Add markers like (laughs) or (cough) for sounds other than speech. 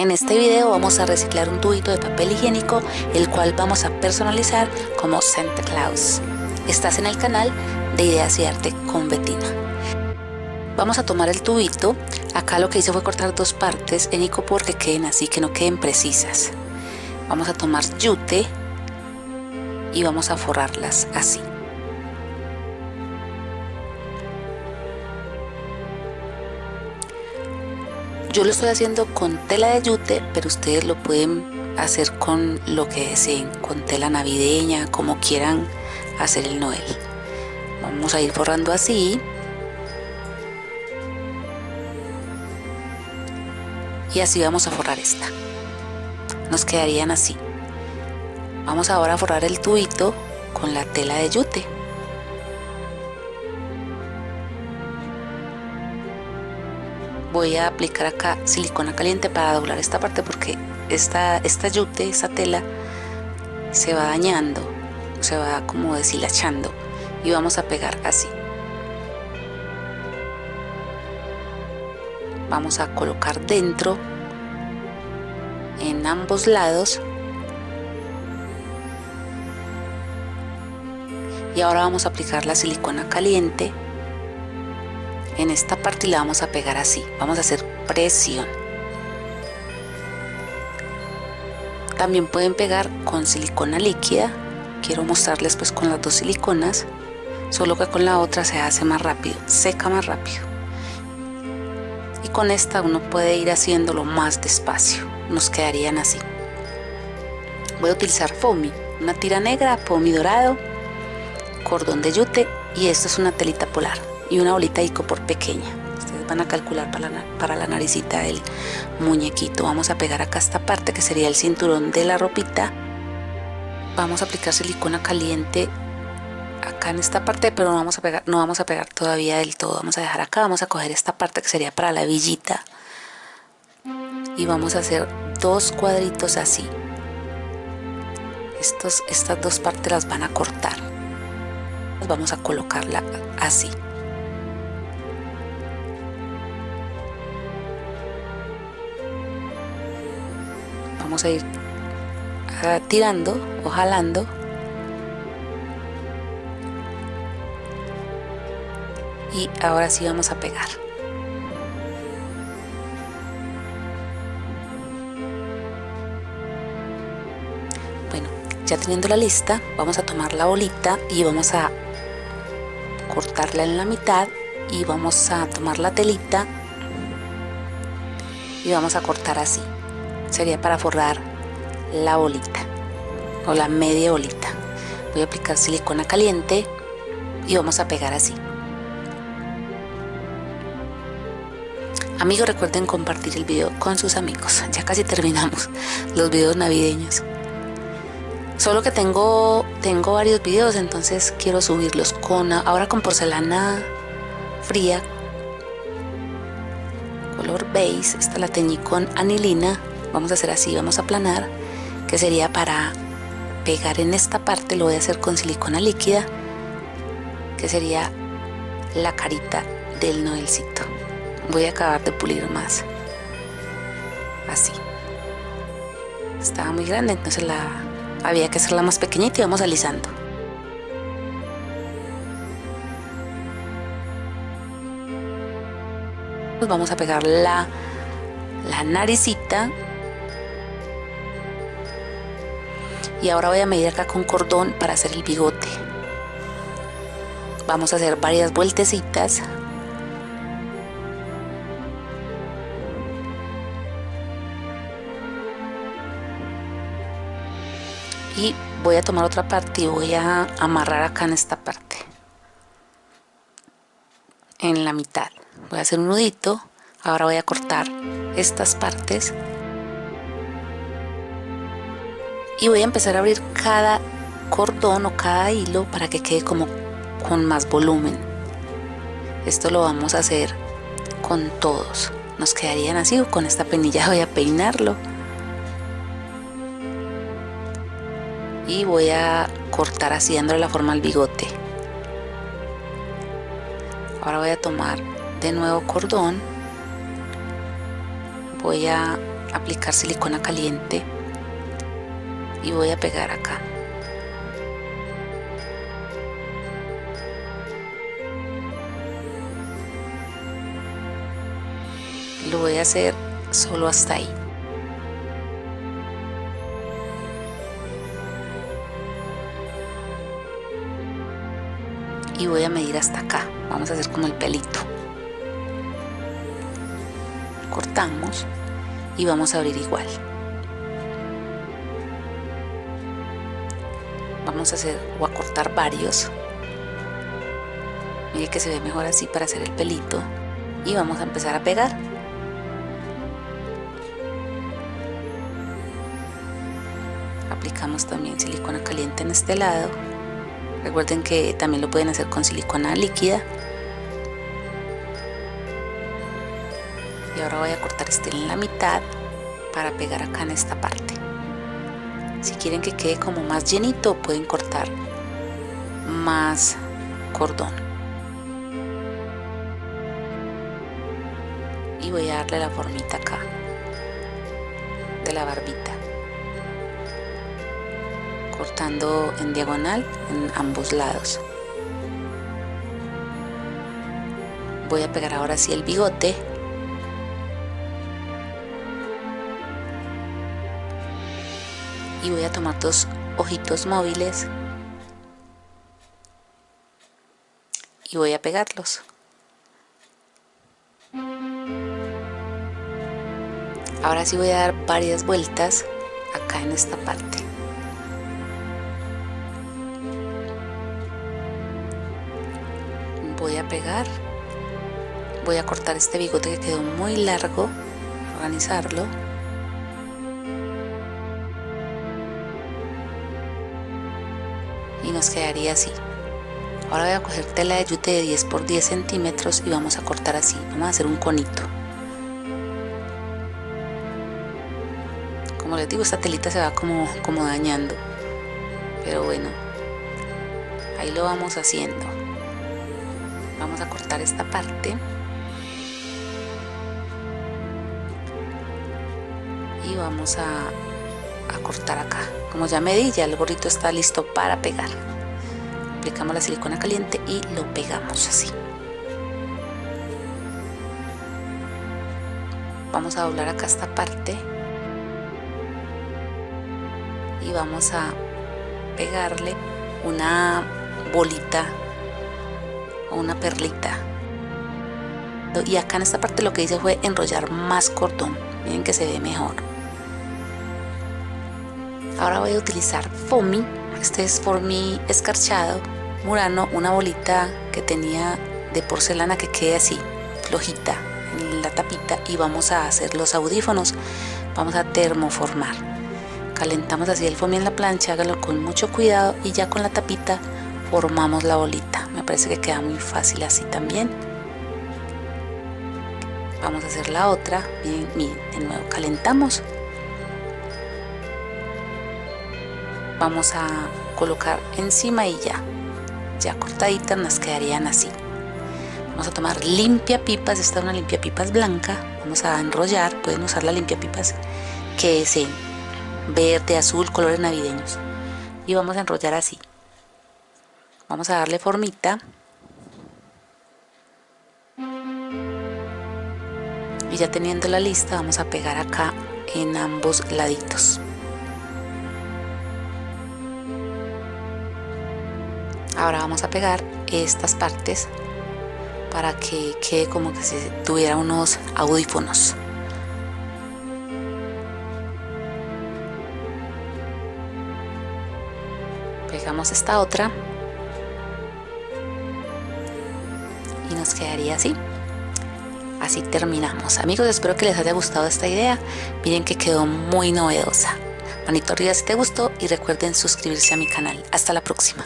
En este video vamos a reciclar un tubito de papel higiénico el cual vamos a personalizar como Santa Claus. Estás en el canal de Ideas y Arte con Betina. Vamos a tomar el tubito, acá lo que hice fue cortar dos partes en icopor que queden así, que no queden precisas. Vamos a tomar yute y vamos a forrarlas así. Yo lo estoy haciendo con tela de yute, pero ustedes lo pueden hacer con lo que deseen, con tela navideña, como quieran hacer el Noel. Vamos a ir forrando así. Y así vamos a forrar esta. Nos quedarían así. Vamos ahora a forrar el tubito con la tela de yute. Voy a aplicar acá silicona caliente para doblar esta parte porque esta, esta yute, esta tela se va dañando, se va como deshilachando y vamos a pegar así. Vamos a colocar dentro en ambos lados y ahora vamos a aplicar la silicona caliente en esta parte la vamos a pegar así. Vamos a hacer presión. También pueden pegar con silicona líquida. Quiero mostrarles pues con las dos siliconas. Solo que con la otra se hace más rápido seca más rápido. Y con esta uno puede ir haciéndolo más despacio. Nos quedarían así. Voy a utilizar foamy una tira negra foamy dorado cordón de yute y esto es una telita polar y una bolita de por pequeña. Ustedes van a calcular para la, para la naricita del muñequito. Vamos a pegar acá esta parte que sería el cinturón de la ropita. Vamos a aplicar silicona caliente acá en esta parte pero no vamos a pegar no vamos a pegar todavía del todo. Vamos a dejar acá vamos a coger esta parte que sería para la villita. Y vamos a hacer dos cuadritos así. Estos, estas dos partes las van a cortar. Vamos a colocarla así a ir tirando o jalando. Y ahora sí vamos a pegar. Bueno ya teniendo la lista vamos a tomar la bolita y vamos a cortarla en la mitad y vamos a tomar la telita y vamos a cortar así sería para forrar la bolita o la media bolita voy a aplicar silicona caliente y vamos a pegar así. Amigos recuerden compartir el video con sus amigos. (laughs) Ya casi terminamos (laughs) los videos navideños. Solo que tengo tengo varios videos entonces quiero subirlos con ahora con porcelana fría color beige. Esta la teñí con anilina vamos a hacer así vamos a aplanar que sería para pegar en esta parte lo voy a hacer con silicona líquida que sería la carita del noelcito. Voy a acabar de pulir más así. Estaba muy grande entonces la había que hacerla más pequeñita y vamos alisando. Vamos a pegar la naricita y ahora voy a medir acá con cordón para hacer el bigote. Vamos a hacer varias vueltecitas. Y voy a tomar otra parte y voy a amarrar acá en esta parte. En la mitad. Voy a hacer un nudito. Ahora voy a cortar estas partes y voy a empezar a abrir cada cordón o cada hilo para que quede como con más volumen. Esto lo vamos a hacer con todos. Nos quedarían así con esta penilla voy a peinarlo. Y voy a cortar así dándole la forma al bigote. Ahora voy a tomar de nuevo cordón. Voy a aplicar silicona caliente y voy a pegar acá. Lo voy a hacer solo hasta ahí. Y voy a medir hasta acá. Vamos a hacer como el pelito. Cortamos y vamos a abrir igual vamos a hacer o a cortar varios. Mire que se ve mejor así para hacer el pelito. Y vamos a empezar a pegar. Aplicamos también silicona caliente en este lado. Recuerden que también lo pueden hacer con silicona líquida. Y ahora voy a cortar este en la mitad para pegar acá en esta parte si quieren que quede como más llenito pueden cortar más cordón. Y voy a darle la formita acá de la barbita. Cortando en diagonal en ambos lados. Voy a pegar ahora sí el bigote y voy a tomar dos ojitos móviles y voy a pegarlos. Ahora sí voy a dar varias vueltas acá en esta parte. Voy a pegar. Voy a cortar este bigote que quedó muy largo organizarlo nos quedaría así. Ahora voy a coger tela de yute de 10 por 10 centímetros y vamos a cortar así. Vamos a hacer un conito. Como les digo esta telita se va como, como dañando. Pero bueno ahí lo vamos haciendo. Vamos a cortar esta parte. Y vamos a, cortar acá. Como ya medí ya el gorrito está listo para pegar aplicamos la silicona caliente y lo pegamos así. Vamos a doblar acá esta parte. Y vamos a pegarle una bolita o una perlita. Y acá en esta parte lo que hice fue enrollar más cordón. Miren que se ve mejor. Ahora voy a utilizar foamy este es foamy escarchado murano una bolita que tenía de porcelana que quede así flojita en la tapita y vamos a hacer los audífonos. Vamos a termoformar. Calentamos así el foamy en la plancha hágalo con mucho cuidado y ya con la tapita formamos la bolita. Me parece que queda muy fácil así también. Vamos a hacer la otra. Bien, bien, de nuevo calentamos vamos a colocar encima y ya. Ya cortaditas nos quedarían así. Vamos a tomar limpia pipas esta es una limpia pipas blanca. Vamos a enrollar pueden usar la limpia pipas que es en verde azul colores navideños. Y vamos a enrollar así. Vamos a darle formita. Y ya teniendo la lista vamos a pegar acá en ambos laditos ahora vamos a pegar estas partes para que quede como que si tuviera unos audífonos. Pegamos esta otra. Y nos quedaría así. Así terminamos. Amigos espero que les haya gustado esta idea. Miren que quedó muy novedosa. Manito arriba si te gustó y recuerden suscribirse a mi canal. Hasta la próxima